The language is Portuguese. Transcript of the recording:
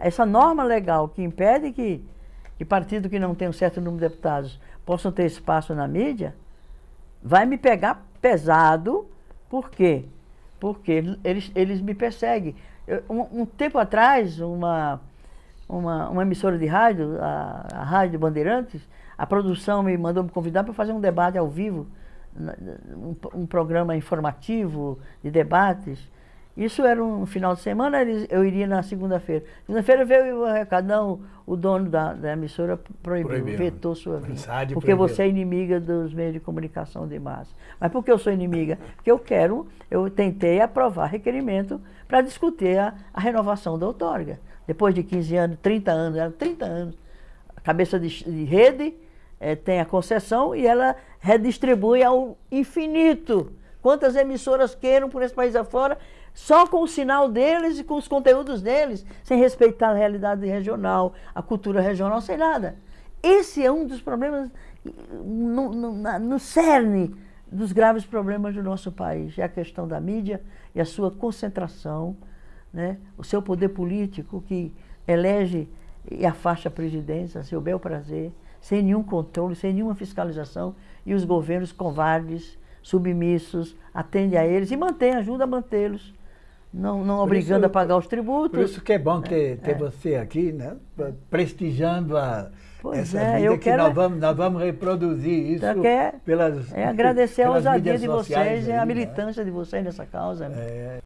Essa norma legal que impede que, que partido que não tem um certo número de deputados possam ter espaço na mídia, vai me pegar pesado, por quê? Porque eles, eles me perseguem. Eu, um, um, tempo atrás, uma, uma, uma emissora de rádio, a, a Rádio Bandeirantes, a produção me mandou me convidar para fazer um debate ao vivo, um, um programa informativo de debates. Isso era um final de semana, eu iria na segunda-feira. Segunda-feira veio o recado, não, o dono da, da emissora proibiu, proibiu, vetou sua vida. Porque proibiu. você é inimiga dos meios de comunicação de massa. Mas por que eu sou inimiga? Porque eu quero, eu tentei aprovar requerimento para discutir a, a, renovação da outorga. Depois de 15 anos, 30 anos, era 30 anos, a cabeça de, de rede é, tem a concessão e ela redistribui ao infinito. Quantas emissoras queiram por esse país afora, só com o sinal deles e com os conteúdos deles, sem respeitar a realidade regional, a cultura regional, sem nada. Esse é um dos problemas no, no, no cerne dos graves problemas do nosso país. É a questão da mídia e a sua concentração, né? o seu poder político que elege e afasta a presidência a seu bel prazer, sem nenhum controle, sem nenhuma fiscalização, e os governos covardes, submissos, atendem a eles e mantêm, ajudam a mantê-los não, não obrigando isso, a pagar os tributos. Por isso que é bom ter, ter é. você aqui, né? prestigiando a, pois essa é, eu que quero... nós, vamos, nós vamos reproduzir isso é, pelas É agradecer pelas a ousadia de vocês e a né? militância de vocês nessa causa. Né? É.